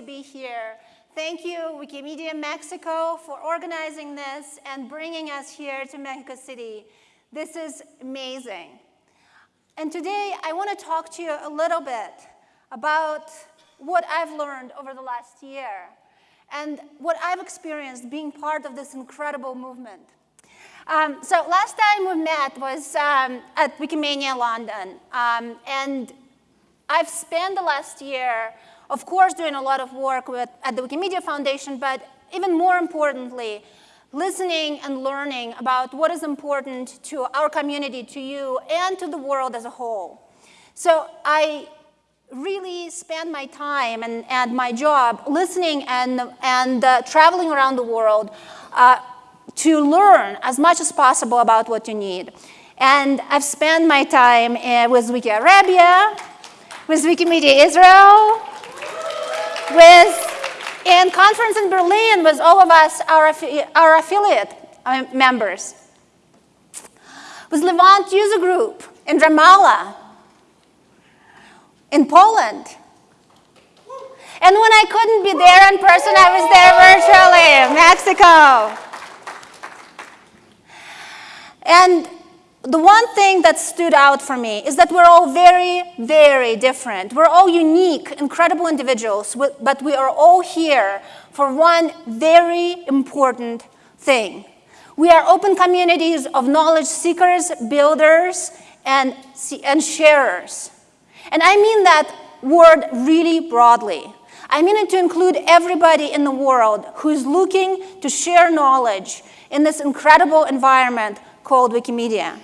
to be here. Thank you, Wikimedia Mexico, for organizing this and bringing us here to Mexico City. This is amazing. And today, I want to talk to you a little bit about what I've learned over the last year and what I've experienced being part of this incredible movement. Um, so last time we met was um, at Wikimania London, um, and I've spent the last year, of course, doing a lot of work with, at the Wikimedia Foundation, but even more importantly, listening and learning about what is important to our community, to you, and to the world as a whole. So I really spend my time and, and my job listening and, and uh, traveling around the world uh, to learn as much as possible about what you need. And I've spent my time uh, with Wiki Arabia, with Wikimedia Israel, with in conference in Berlin with all of us, our, our affiliate uh, members, with Levant User Group in Ramallah, in Poland. And when I couldn't be there in person, I was there virtually, Mexico. And the one thing that stood out for me is that we're all very, very different. We're all unique, incredible individuals, but we are all here for one very important thing. We are open communities of knowledge seekers, builders, and, and sharers. And I mean that word really broadly. I mean it to include everybody in the world who is looking to share knowledge in this incredible environment called Wikimedia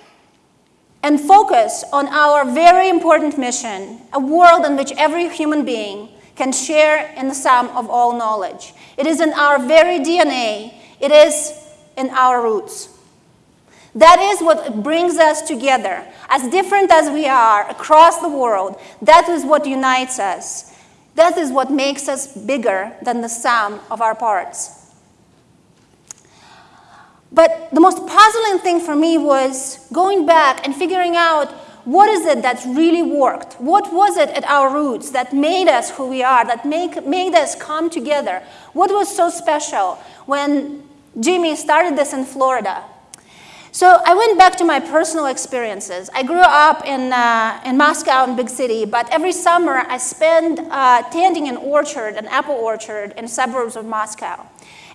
and focus on our very important mission, a world in which every human being can share in the sum of all knowledge. It is in our very DNA. It is in our roots. That is what brings us together. As different as we are across the world, that is what unites us. That is what makes us bigger than the sum of our parts. But the most puzzling thing for me was going back and figuring out what is it that really worked? What was it at our roots that made us who we are, that make, made us come together? What was so special when Jimmy started this in Florida? So I went back to my personal experiences. I grew up in, uh, in Moscow, in big city, but every summer I spent uh, tending an orchard, an apple orchard in suburbs of Moscow.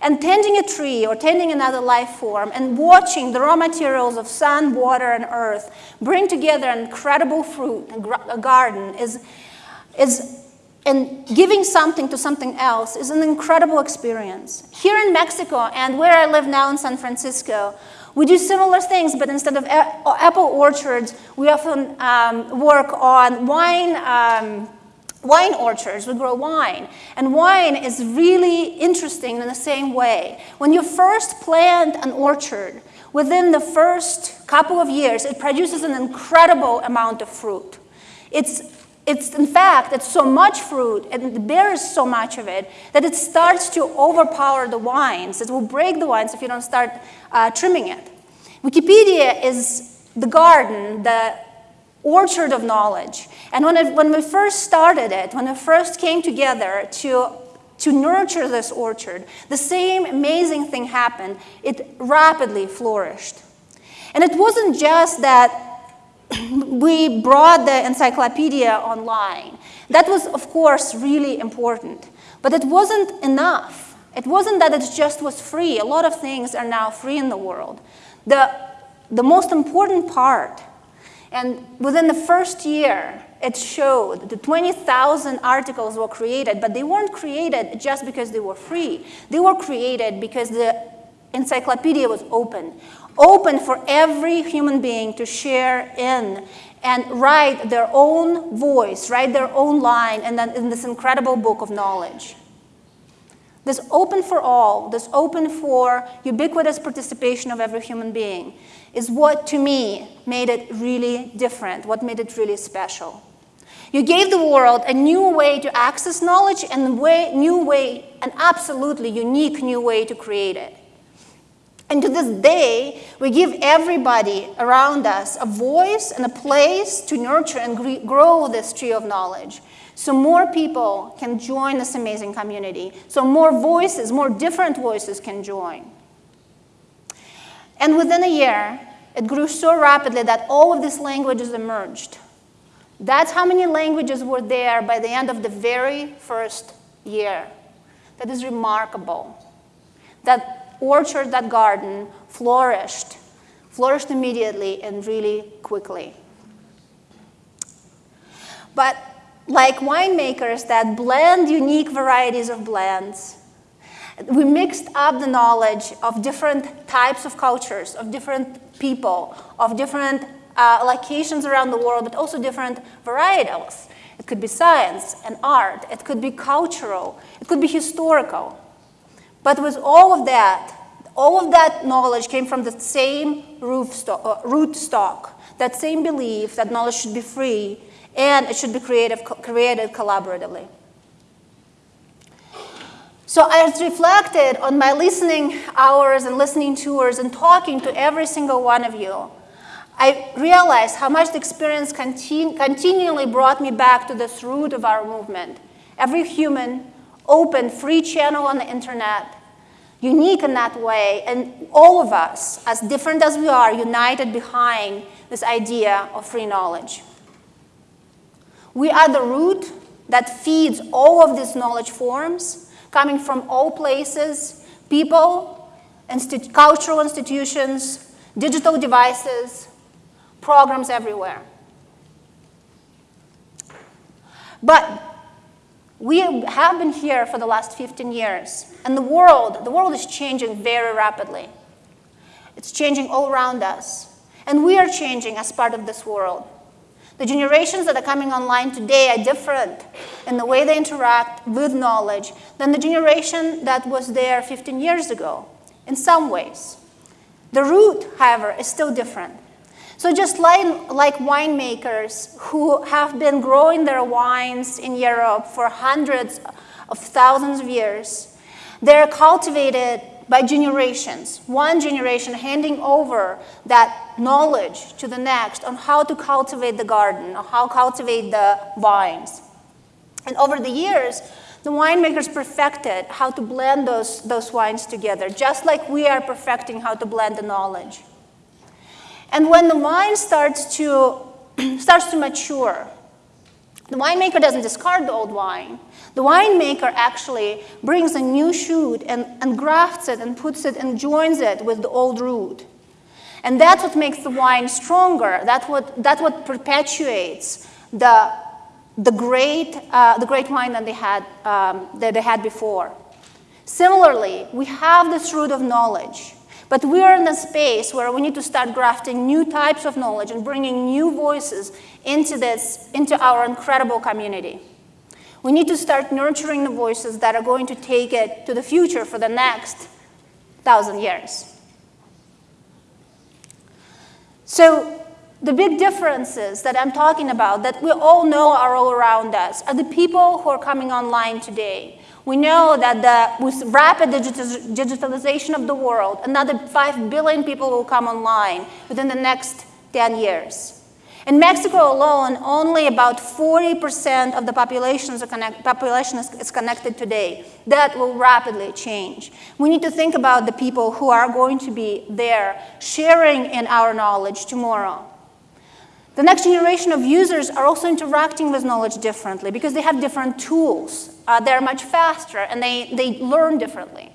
And tending a tree or tending another life form and watching the raw materials of sun, water, and earth bring together an incredible fruit, a garden, is, is and giving something to something else is an incredible experience. Here in Mexico and where I live now in San Francisco, we do similar things, but instead of apple orchards, we often um, work on wine um, wine orchards, we grow wine. And wine is really interesting in the same way. When you first plant an orchard, within the first couple of years, it produces an incredible amount of fruit. It's, it's in fact, it's so much fruit and it bears so much of it that it starts to overpower the wines. It will break the wines if you don't start uh, trimming it. Wikipedia is the garden, the orchard of knowledge. And when, it, when we first started it, when we first came together to, to nurture this orchard, the same amazing thing happened. It rapidly flourished. And it wasn't just that we brought the encyclopedia online. That was, of course, really important. But it wasn't enough. It wasn't that it just was free. A lot of things are now free in the world. The, the most important part and within the first year, it showed the 20,000 articles were created, but they weren't created just because they were free. They were created because the encyclopedia was open, open for every human being to share in and write their own voice, write their own line and then in this incredible book of knowledge. This open for all, this open for ubiquitous participation of every human being is what, to me, made it really different, what made it really special. You gave the world a new way to access knowledge and a way, new way, an absolutely unique new way to create it. And to this day, we give everybody around us a voice and a place to nurture and grow this tree of knowledge. so more people can join this amazing community, so more voices, more different voices can join. And within a year, it grew so rapidly that all of these languages emerged. That's how many languages were there by the end of the very first year. That is remarkable. That orchard, that garden flourished, flourished immediately and really quickly. But like winemakers that blend unique varieties of blends, we mixed up the knowledge of different types of cultures, of different people, of different uh, locations around the world, but also different varietals. It could be science and art. It could be cultural. It could be historical. But with all of that, all of that knowledge came from the same uh, root stock, that same belief that knowledge should be free and it should be creative, created collaboratively. So I reflected on my listening hours and listening tours and talking to every single one of you. I realized how much the experience continu continually brought me back to this root of our movement. Every human, open, free channel on the internet, unique in that way, and all of us, as different as we are, united behind this idea of free knowledge. We are the root that feeds all of these knowledge forms, coming from all places, people, cultural institutions, digital devices, programs everywhere. But we have been here for the last 15 years, and the world, the world is changing very rapidly. It's changing all around us, and we are changing as part of this world. The generations that are coming online today are different in the way they interact with knowledge than the generation that was there 15 years ago, in some ways. The root, however, is still different. So just like, like winemakers who have been growing their wines in Europe for hundreds of thousands of years, they're cultivated by generations, one generation handing over that knowledge to the next on how to cultivate the garden, or how to cultivate the vines. And over the years, the winemakers perfected how to blend those, those wines together, just like we are perfecting how to blend the knowledge. And when the wine starts to, starts to mature, the winemaker doesn't discard the old wine. The winemaker actually brings a new shoot and, and grafts it and puts it and joins it with the old root. And that's what makes the wine stronger. That's what, that's what perpetuates the, the, great, uh, the great wine that they, had, um, that they had before. Similarly, we have this root of knowledge. But we are in a space where we need to start grafting new types of knowledge and bringing new voices into this, into our incredible community. We need to start nurturing the voices that are going to take it to the future for the next thousand years. So the big differences that I'm talking about that we all know are all around us are the people who are coming online today. We know that the, with rapid digitalization of the world, another 5 billion people will come online within the next 10 years. In Mexico alone, only about 40% of the population is, connect, population is, is connected today. That will rapidly change. We need to think about the people who are going to be there sharing in our knowledge tomorrow. The next generation of users are also interacting with knowledge differently because they have different tools. Uh, they're much faster and they, they learn differently.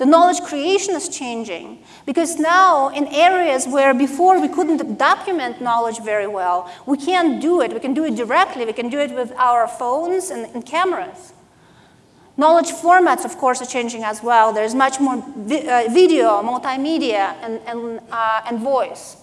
The knowledge creation is changing because now in areas where before we couldn't document knowledge very well, we can do it. We can do it directly. We can do it with our phones and, and cameras. Knowledge formats, of course, are changing as well. There's much more vi uh, video, multimedia, and, and, uh, and voice.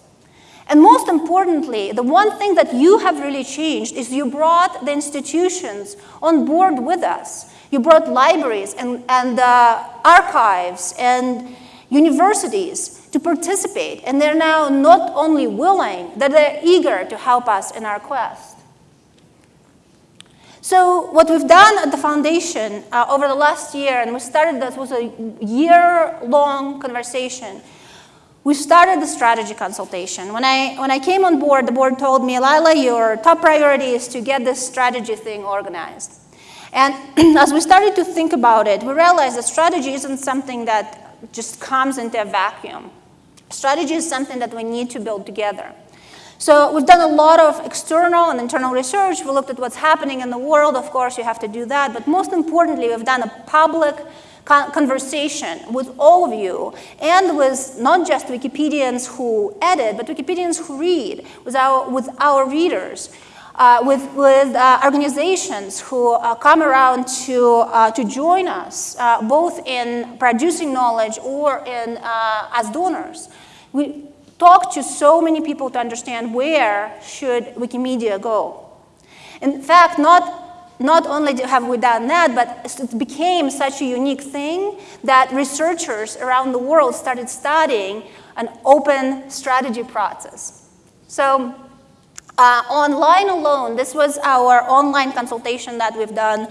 And most importantly, the one thing that you have really changed is you brought the institutions on board with us. You brought libraries and, and uh, archives and universities to participate, and they're now not only willing, that they're eager to help us in our quest. So what we've done at the foundation uh, over the last year, and we started this was a year-long conversation, we started the strategy consultation. When I, when I came on board, the board told me, Lila, your top priority is to get this strategy thing organized. And as we started to think about it, we realized that strategy isn't something that just comes into a vacuum. Strategy is something that we need to build together. So we've done a lot of external and internal research. We looked at what's happening in the world. Of course, you have to do that. But most importantly, we've done a public conversation with all of you and with not just Wikipedians who edit, but Wikipedians who read, with our, with our readers. Uh, with, with uh, organizations who uh, come around to, uh, to join us, uh, both in producing knowledge or in, uh, as donors. We, talk to so many people to understand where should Wikimedia go. In fact, not, not only have we done that, but it became such a unique thing that researchers around the world started studying an open strategy process. So uh, online alone, this was our online consultation that we've done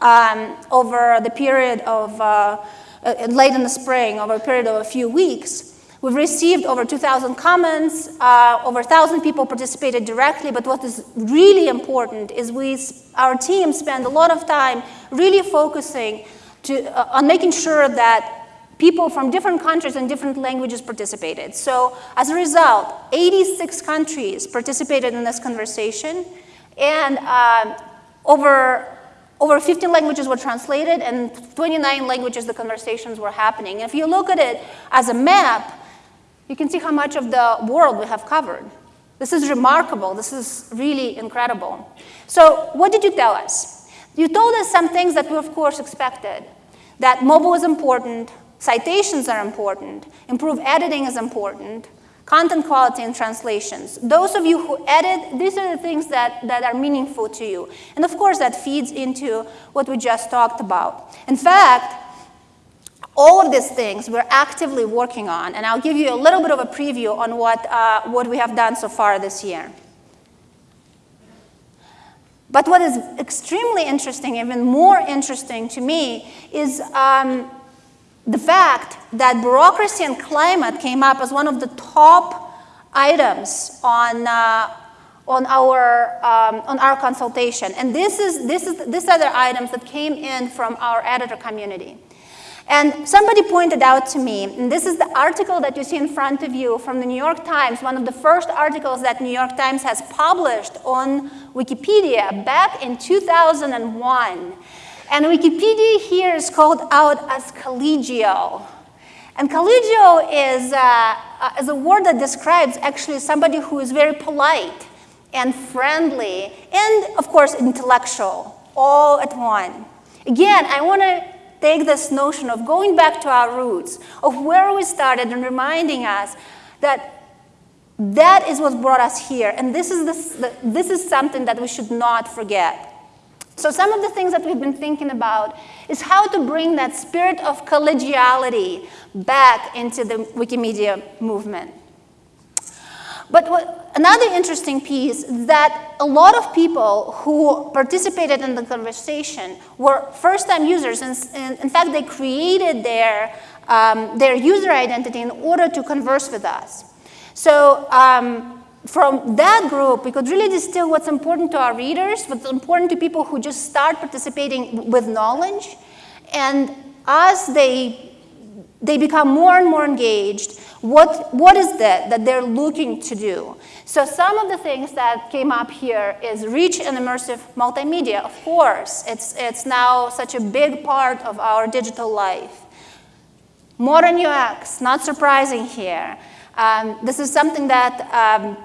um, over the period of, uh, uh, late in the spring, over a period of a few weeks. We've received over 2,000 comments, uh, over 1,000 people participated directly, but what is really important is we, our team spent a lot of time really focusing to, uh, on making sure that people from different countries and different languages participated. So as a result, 86 countries participated in this conversation, and uh, over over 15 languages were translated, and 29 languages the conversations were happening. If you look at it as a map, you can see how much of the world we have covered. This is remarkable. This is really incredible. So what did you tell us? You told us some things that we, of course, expected. That mobile is important, citations are important, improved editing is important, content quality and translations. Those of you who edit, these are the things that, that are meaningful to you. And of course, that feeds into what we just talked about. In fact, all of these things we're actively working on, and I'll give you a little bit of a preview on what, uh, what we have done so far this year. But what is extremely interesting, even more interesting to me, is um, the fact that bureaucracy and climate came up as one of the top items on, uh, on, our, um, on our consultation. And this is, this is, these are the items that came in from our editor community. And somebody pointed out to me, and this is the article that you see in front of you from the New York Times, one of the first articles that New York Times has published on Wikipedia back in 2001. And Wikipedia here is called out as collegial. And collegial is, uh, is a word that describes actually somebody who is very polite and friendly and, of course, intellectual, all at one. Again, I want to take this notion of going back to our roots, of where we started and reminding us that that is what brought us here. And this is, this, this is something that we should not forget. So some of the things that we've been thinking about is how to bring that spirit of collegiality back into the Wikimedia movement. But what, another interesting piece is that a lot of people who participated in the conversation were first-time users. And, and, in fact, they created their, um, their user identity in order to converse with us. So um, from that group, we could really distill what's important to our readers, what's important to people who just start participating with knowledge. And as they they become more and more engaged. What, what is that that they're looking to do? So some of the things that came up here is rich and immersive multimedia. Of course, it's, it's now such a big part of our digital life. Modern UX, not surprising here. Um, this is something that, um,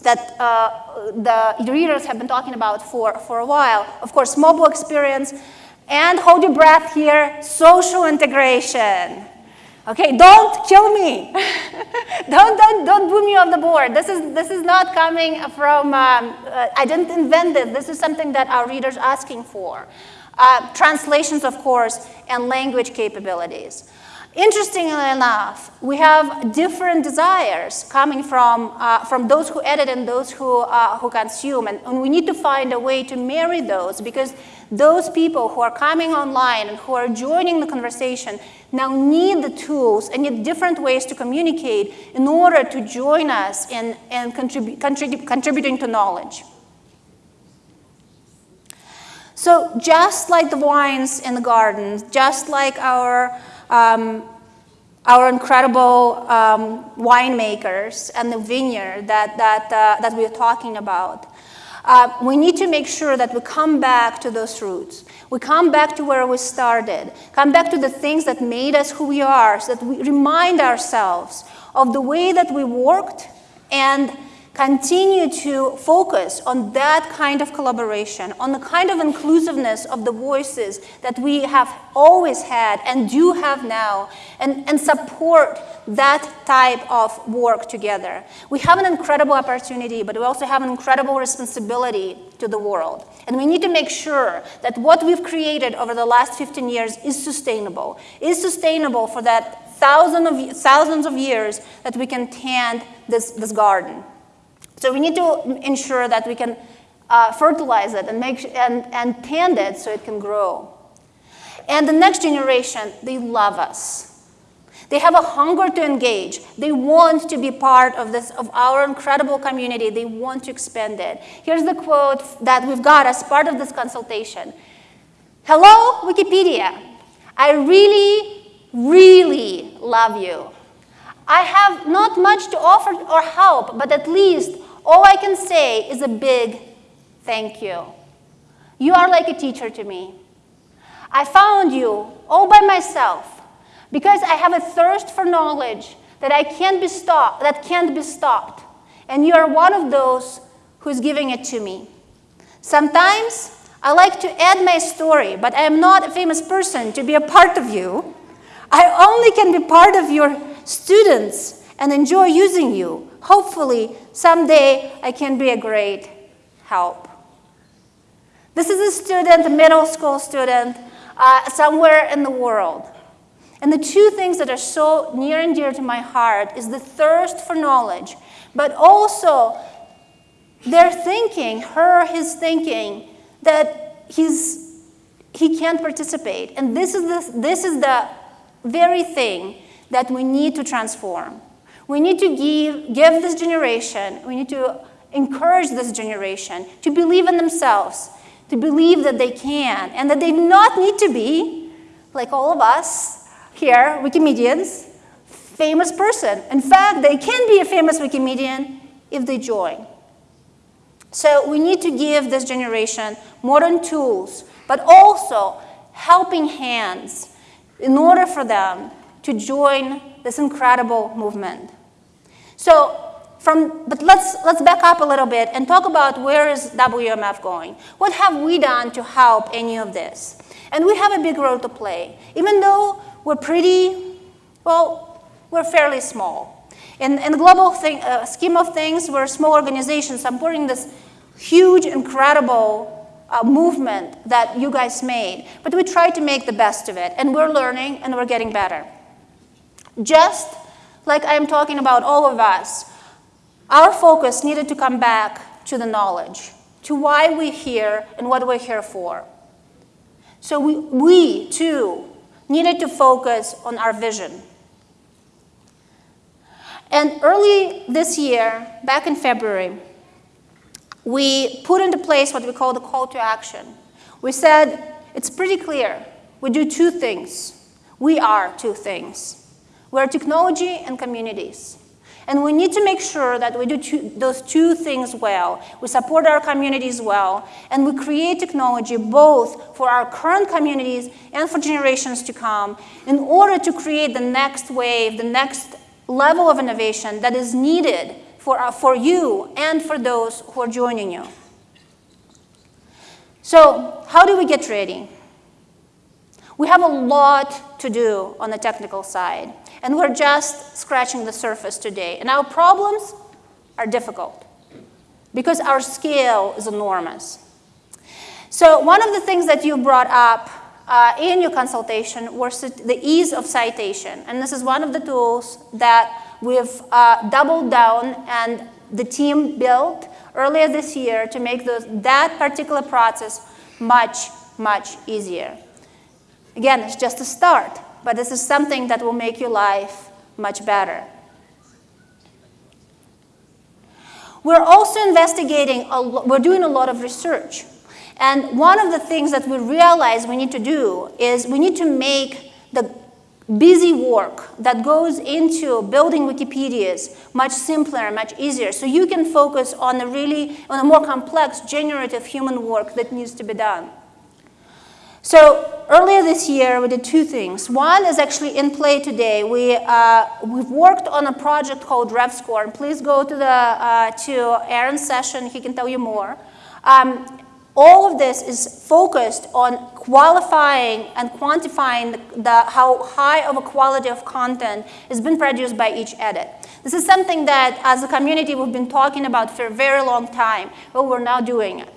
that uh, the readers have been talking about for, for a while. Of course, mobile experience, and hold your breath here, social integration. Okay, don't kill me. don't, don't, don't boo me off the board. This is, this is not coming from, um, uh, I didn't invent this. This is something that our readers are asking for. Uh, translations, of course, and language capabilities. Interestingly enough, we have different desires coming from, uh, from those who edit and those who, uh, who consume. And, and we need to find a way to marry those because those people who are coming online and who are joining the conversation now need the tools and need different ways to communicate in order to join us in, in contribu contribu contributing to knowledge. So just like the wines in the gardens, just like our um, our incredible um, winemakers and the vineyard that, that, uh, that we're talking about. Uh, we need to make sure that we come back to those roots. We come back to where we started, come back to the things that made us who we are, so that we remind ourselves of the way that we worked and continue to focus on that kind of collaboration, on the kind of inclusiveness of the voices that we have always had and do have now, and, and support that type of work together. We have an incredible opportunity, but we also have an incredible responsibility to the world. And we need to make sure that what we've created over the last 15 years is sustainable, is sustainable for that thousand of, thousands of years that we can tend this, this garden. So we need to ensure that we can uh, fertilize it and, make, and, and tend it so it can grow. And the next generation, they love us. They have a hunger to engage. They want to be part of this, of our incredible community. They want to expand it. Here's the quote that we've got as part of this consultation. Hello, Wikipedia. I really, really love you. I have not much to offer or help, but at least all I can say is a big thank you. You are like a teacher to me. I found you all by myself because I have a thirst for knowledge that I can't be stopped, that can't be stopped. And you are one of those who's giving it to me. Sometimes I like to add my story, but I am not a famous person to be a part of you. I only can be part of your students and enjoy using you. Hopefully, someday I can be a great help. This is a student, a middle school student, uh, somewhere in the world. And the two things that are so near and dear to my heart is the thirst for knowledge, but also their thinking, her, his thinking, that he's, he can't participate. And this is, the, this is the very thing that we need to transform. We need to give, give this generation, we need to encourage this generation to believe in themselves, to believe that they can, and that they do not need to be, like all of us here, Wikimedians, famous person. In fact, they can be a famous Wikimedian if they join. So we need to give this generation modern tools, but also helping hands in order for them to join this incredible movement. So from, but let's, let's back up a little bit and talk about where is WMF going? What have we done to help any of this? And we have a big role to play. Even though we're pretty, well, we're fairly small. In, in the global thing, uh, scheme of things, we're a small organization supporting this huge, incredible uh, movement that you guys made. But we try to make the best of it, and we're learning and we're getting better. Just like I'm talking about all of us, our focus needed to come back to the knowledge, to why we're here and what we're here for. So we, we too, needed to focus on our vision. And early this year, back in February, we put into place what we call the call to action. We said, it's pretty clear. We do two things. We are two things. We're technology and communities. And we need to make sure that we do two, those two things well. We support our communities well, and we create technology both for our current communities and for generations to come in order to create the next wave, the next level of innovation that is needed for, uh, for you and for those who are joining you. So how do we get ready? We have a lot to do on the technical side. And we're just scratching the surface today. And our problems are difficult because our scale is enormous. So one of the things that you brought up uh, in your consultation was the ease of citation. And this is one of the tools that we've uh, doubled down and the team built earlier this year to make those, that particular process much, much easier. Again, it's just a start, but this is something that will make your life much better. We're also investigating, we're doing a lot of research. And one of the things that we realize we need to do is we need to make the busy work that goes into building Wikipedias much simpler much easier. So you can focus on the really, on the more complex generative human work that needs to be done. So earlier this year, we did two things. One is actually in play today. We, uh, we've worked on a project called RevScore. And please go to, the, uh, to Aaron's session. He can tell you more. Um, all of this is focused on qualifying and quantifying the, the, how high of a quality of content has been produced by each edit. This is something that, as a community, we've been talking about for a very long time, but we're now doing it.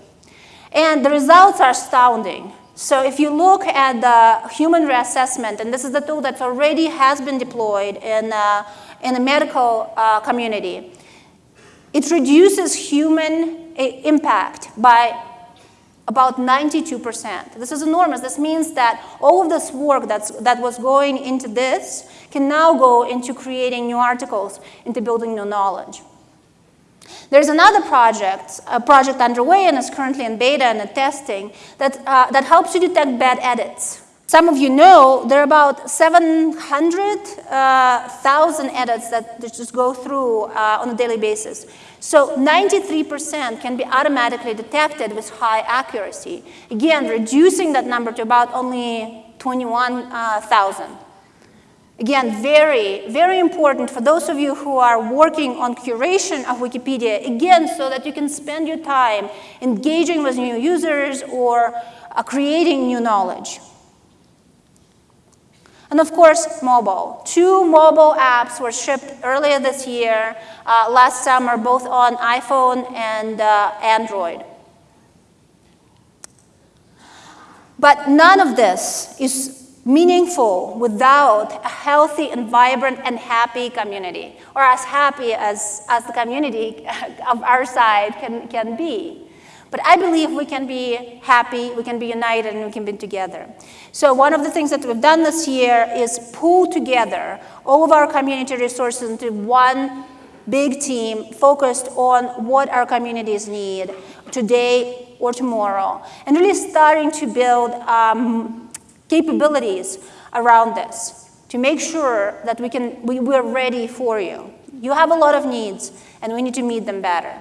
And the results are astounding. So if you look at the human reassessment, and this is the tool that already has been deployed in, uh, in the medical uh, community, it reduces human uh, impact by about 92%. This is enormous. This means that all of this work that's, that was going into this can now go into creating new articles, into building new knowledge. There's another project, a project underway and is currently in beta and in testing, that, uh, that helps you detect bad edits. Some of you know there are about 700,000 uh, edits that just go through uh, on a daily basis. So 93% can be automatically detected with high accuracy. Again, reducing that number to about only 21,000. Again, very, very important for those of you who are working on curation of Wikipedia, again, so that you can spend your time engaging with new users or uh, creating new knowledge. And of course, mobile. Two mobile apps were shipped earlier this year, uh, last summer, both on iPhone and uh, Android. But none of this is meaningful without a healthy and vibrant and happy community, or as happy as, as the community of our side can, can be. But I believe we can be happy, we can be united, and we can be together. So one of the things that we've done this year is pull together all of our community resources into one big team focused on what our communities need today or tomorrow, and really starting to build um, capabilities around this to make sure that we can, we, we're ready for you. You have a lot of needs, and we need to meet them better.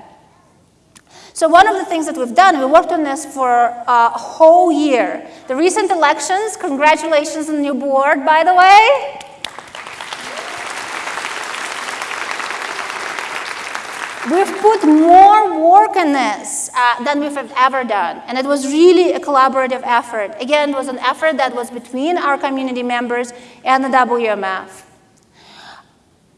So one of the things that we've done, we worked on this for a whole year. The recent elections, congratulations on new board, by the way. We've put more work in this uh, than we've ever done, and it was really a collaborative effort. Again, it was an effort that was between our community members and the WMF.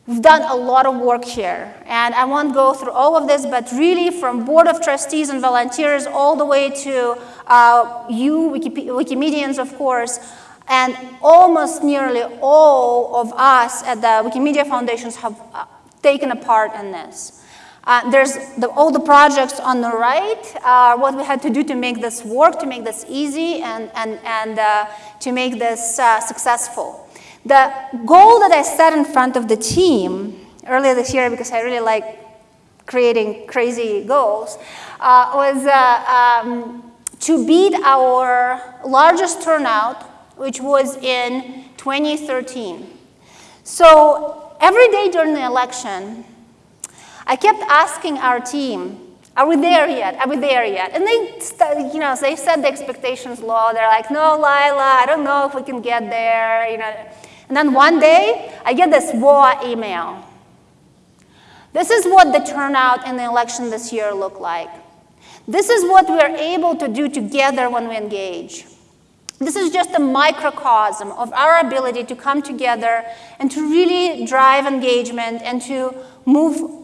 We've done a lot of work here, and I won't go through all of this, but really from board of trustees and volunteers all the way to uh, you, Wikimedians, of course, and almost nearly all of us at the Wikimedia Foundations have uh, taken a part in this. Uh, there's the, all the projects on the right, uh, what we had to do to make this work, to make this easy, and, and, and uh, to make this uh, successful. The goal that I set in front of the team earlier this year, because I really like creating crazy goals, uh, was um, to beat our largest turnout, which was in 2013. So every day during the election, I kept asking our team, are we there yet? Are we there yet? And they, you know, they set the expectations low. They're like, no, Lila, I don't know if we can get there, you know. And then one day, I get this WOA email. This is what the turnout in the election this year looked like. This is what we are able to do together when we engage. This is just a microcosm of our ability to come together and to really drive engagement and to move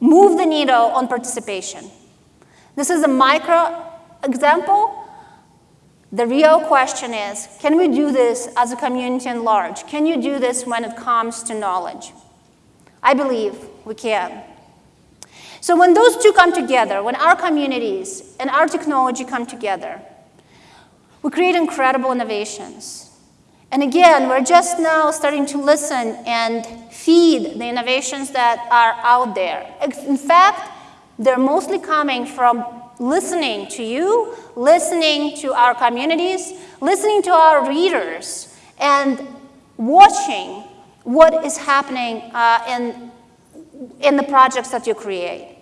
move the needle on participation. This is a micro example, The real question is, can we do this as a community in large? Can you do this when it comes to knowledge? I believe we can. So when those two come together, when our communities and our technology come together, we create incredible innovations. And again, we're just now starting to listen and feed the innovations that are out there. In fact, they're mostly coming from listening to you, listening to our communities, listening to our readers, and watching what is happening uh, in, in the projects that you create.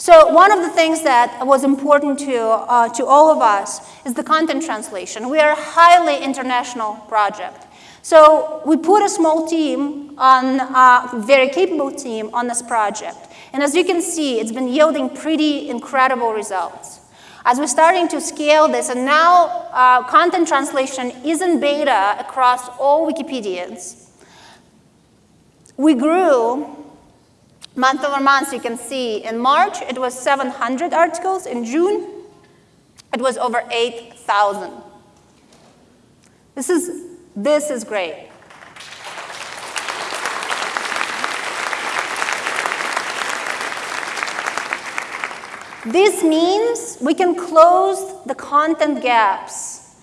So one of the things that was important to, uh, to all of us is the content translation. We are a highly international project. So we put a small team on, a very capable team on this project. And as you can see, it's been yielding pretty incredible results. As we're starting to scale this, and now uh, content translation is in beta across all Wikipedians, we grew month over month, you can see in March, it was 700 articles. In June, it was over 8,000. This is, this is great. This means we can close the content gaps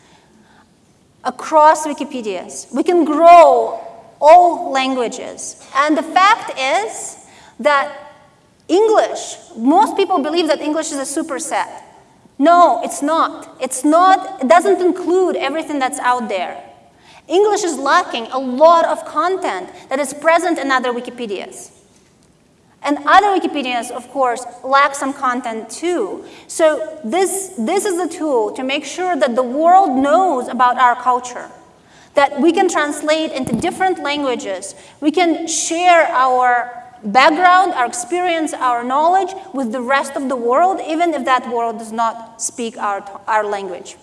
across Wikipedias. We can grow all languages. And the fact is that English, most people believe that English is a superset. No, it's not. It's not, it doesn't include everything that's out there. English is lacking a lot of content that is present in other Wikipedias. And other Wikipedias, of course, lack some content too. So this, this is a tool to make sure that the world knows about our culture, that we can translate into different languages, we can share our background, our experience, our knowledge with the rest of the world, even if that world does not speak our, our language.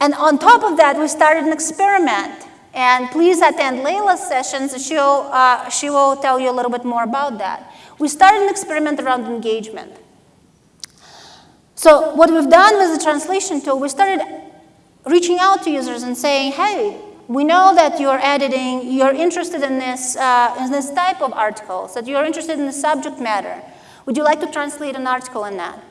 And on top of that, we started an experiment. And please attend Leila's sessions. She'll, uh, she will tell you a little bit more about that. We started an experiment around engagement. So what we've done with the translation tool, we started reaching out to users and saying, hey, we know that you're editing, you're interested in this, uh, in this type of articles, that you're interested in the subject matter. Would you like to translate an article in that?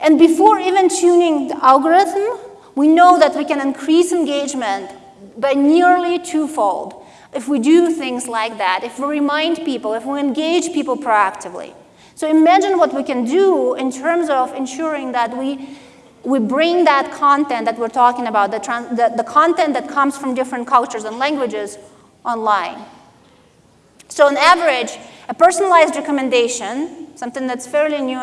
And before even tuning the algorithm, we know that we can increase engagement by nearly twofold if we do things like that, if we remind people, if we engage people proactively. So imagine what we can do in terms of ensuring that we we bring that content that we're talking about, the, the, the, content that comes from different cultures and languages online. So on average, a personalized recommendation, something that's fairly new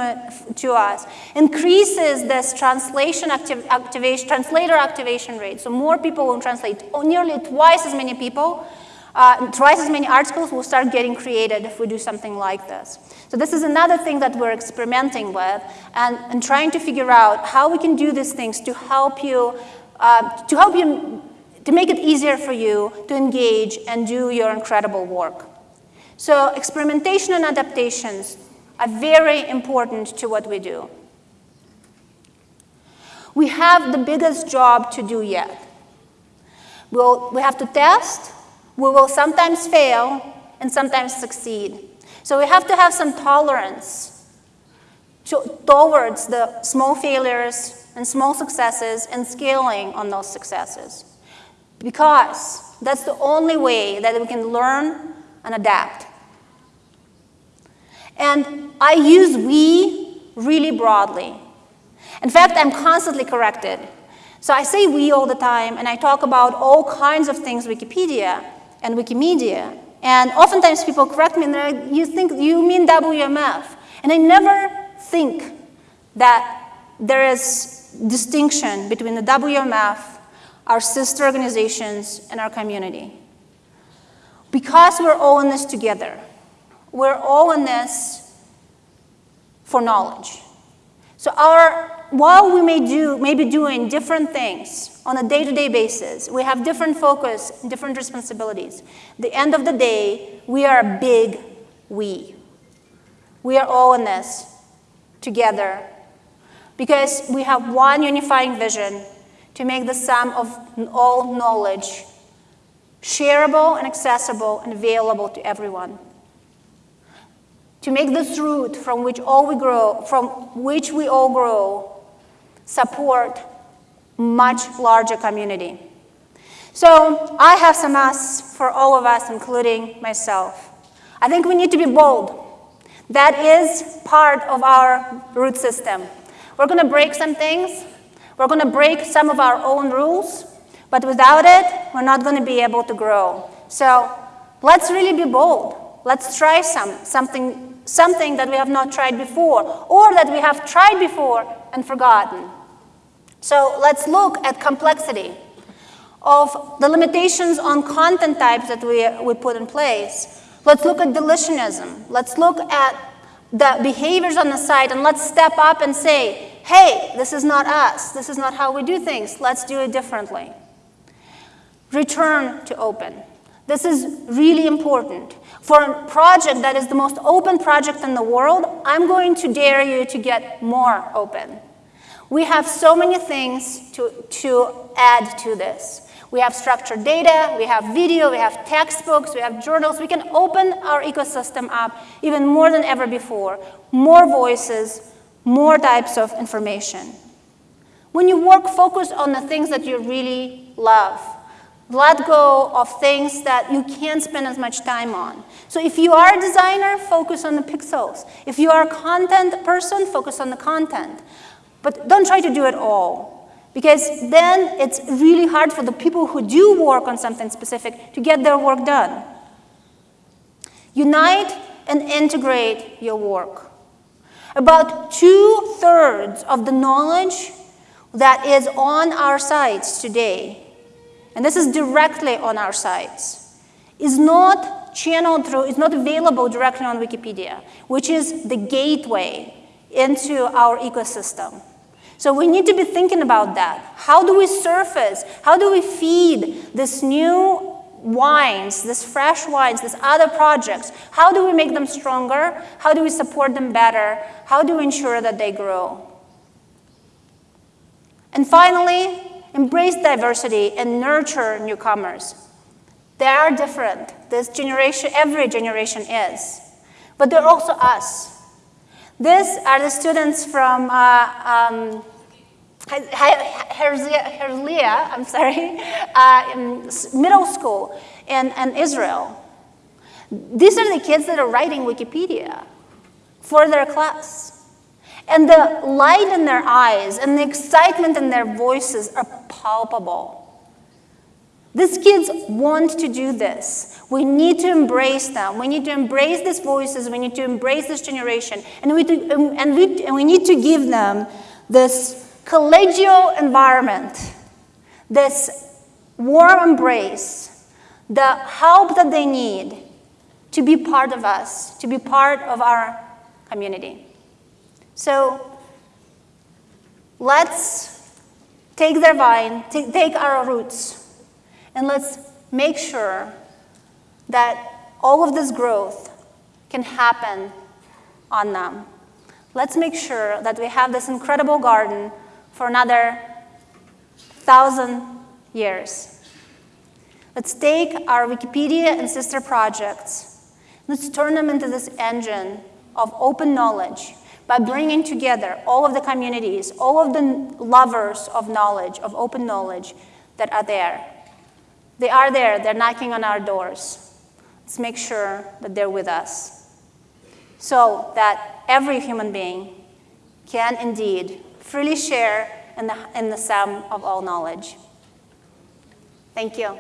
to us, increases this translation activ activation, translator activation rate. So more people will translate, oh, nearly twice as many people uh, twice as many articles will start getting created if we do something like this. So this is another thing that we're experimenting with and, and trying to figure out how we can do these things to help you, uh, to help you, to make it easier for you to engage and do your incredible work. So experimentation and adaptations are very important to what we do. We have the biggest job to do yet. We'll, we have to test, we will sometimes fail and sometimes succeed. So we have to have some tolerance to, towards the small failures and small successes and scaling on those successes. Because that's the only way that we can learn and adapt. And I use we really broadly. In fact, I'm constantly corrected. So I say we all the time, and I talk about all kinds of things Wikipedia, and Wikimedia. And oftentimes people correct me and they're like, you think, you mean WMF. And I never think that there is distinction between the WMF, our sister organizations, and our community. Because we're all in this together. We're all in this for knowledge. So our while we may, do, may be doing different things on a day-to-day -day basis, we have different focus, different responsibilities. the end of the day, we are a big we. We are all in this together because we have one unifying vision to make the sum of all knowledge shareable and accessible and available to everyone. To make this root from which all we grow, from which we all grow, support much larger community. So I have some asks for all of us, including myself. I think we need to be bold. That is part of our root system. We're going to break some things. We're going to break some of our own rules. But without it, we're not going to be able to grow. So let's really be bold. Let's try some, something, something that we have not tried before or that we have tried before and forgotten. So let's look at complexity of the limitations on content types that we, we put in place. Let's look at deletionism. Let's look at the behaviors on the site and let's step up and say, hey, this is not us. This is not how we do things. Let's do it differently return to open. This is really important. For a project that is the most open project in the world, I'm going to dare you to get more open. We have so many things to, to add to this. We have structured data, we have video, we have textbooks, we have journals. We can open our ecosystem up even more than ever before. More voices, more types of information. When you work, focus on the things that you really love let go of things that you can't spend as much time on. So if you are a designer, focus on the pixels. If you are a content person, focus on the content. But don't try to do it all, because then it's really hard for the people who do work on something specific to get their work done. Unite and integrate your work. About two-thirds of the knowledge that is on our sites today and this is directly on our sites, is not channeled through, is not available directly on Wikipedia, which is the gateway into our ecosystem. So we need to be thinking about that. How do we surface, how do we feed this new wines, this fresh wines, these other projects? How do we make them stronger? How do we support them better? How do we ensure that they grow? And finally, embrace diversity and nurture newcomers. They are different. This generation, every generation is. But they're also us. These are the students from uh, um, Herzliya, I'm sorry, uh, middle school in, in Israel. These are the kids that are writing Wikipedia for their class. And the light in their eyes and the excitement in their voices are palpable. These kids want to do this. We need to embrace them. We need to embrace these voices. We need to embrace this generation. And we, to, and we, and we need to give them this collegial environment, this warm embrace, the help that they need to be part of us, to be part of our community. So let's take their vine, take, our roots, and let's make sure that all of this growth can happen on them. Let's make sure that we have this incredible garden for another thousand years. Let's take our Wikipedia and sister projects, let's turn them into this engine of open knowledge by bringing together all of the communities, all of the lovers of knowledge, of open knowledge that are there. They are there, they're knocking on our doors. Let's make sure that they're with us so that every human being can indeed freely share in the, in the sum of all knowledge. Thank you.